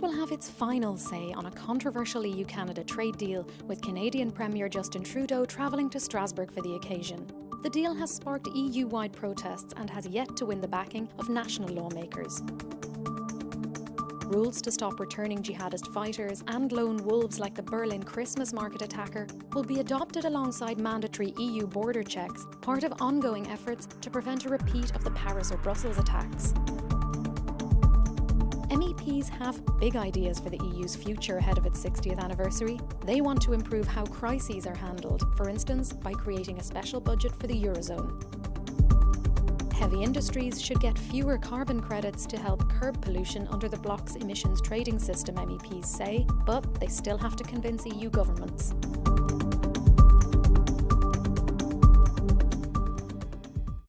Will have its final say on a controversial EU Canada trade deal, with Canadian Premier Justin Trudeau travelling to Strasbourg for the occasion. The deal has sparked EU wide protests and has yet to win the backing of national lawmakers. Rules to stop returning jihadist fighters and lone wolves like the Berlin Christmas market attacker will be adopted alongside mandatory EU border checks, part of ongoing efforts to prevent a repeat of the Paris or Brussels attacks. MEPs have big ideas for the EU's future ahead of its 60th anniversary. They want to improve how crises are handled, for instance, by creating a special budget for the Eurozone. Heavy industries should get fewer carbon credits to help curb pollution under the bloc's emissions trading system, MEPs say, but they still have to convince EU governments.